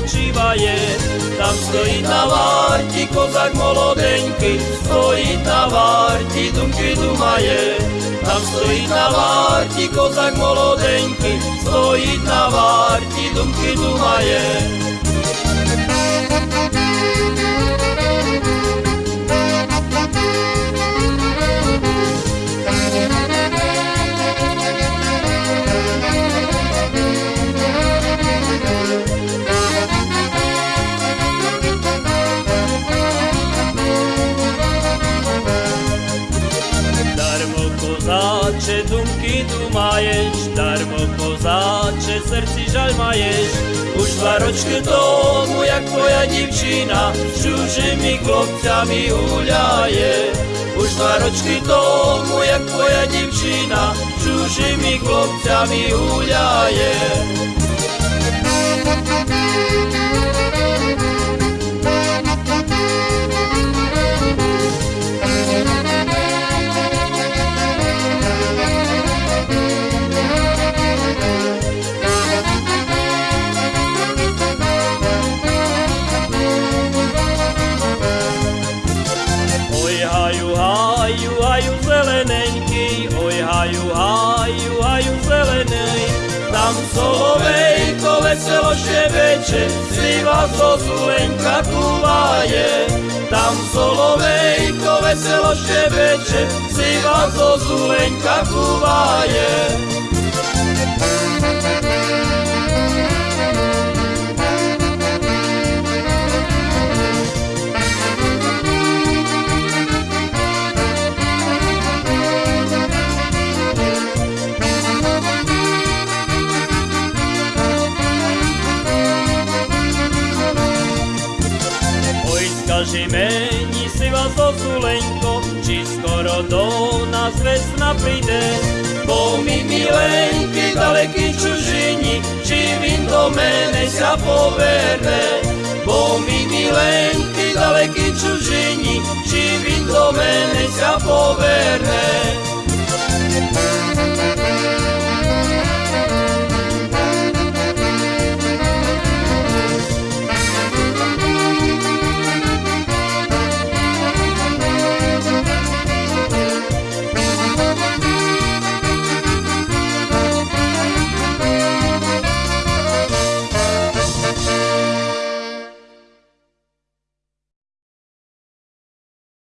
holub spočívaje. Tam stojí na várti kozak molodeňky, stojí na várti, dumky dumaje. Tam stojí na várti kozak molodeňky, stojí na várti, dumky dumaje. Darmo kozáče, dumky dumaješ, darmo kozáče, srdci žaľ maješ. Už dva ročky tomu, jak tvoja divčina, s čužimi chlopcami uľaje. Už dva ročky tomu, jak tvoja divčina, s čužimi chlopcami uľaje. Oj haju, zeleneňky, oj haju, haju, haju zelenej. Tam solovejko veselo šebeče, sliva zo zulenka kuvaje. Tam solovejko veselo šebeče, sliva zo zulenka kuvaje. Meni si vás Zulenko, či skoro do nás vesna príde. Bo mi milenky daleký čužini, či vin do mene sa poverne. Bo mi milenky daleký čužini, či vin do mene sa poverne.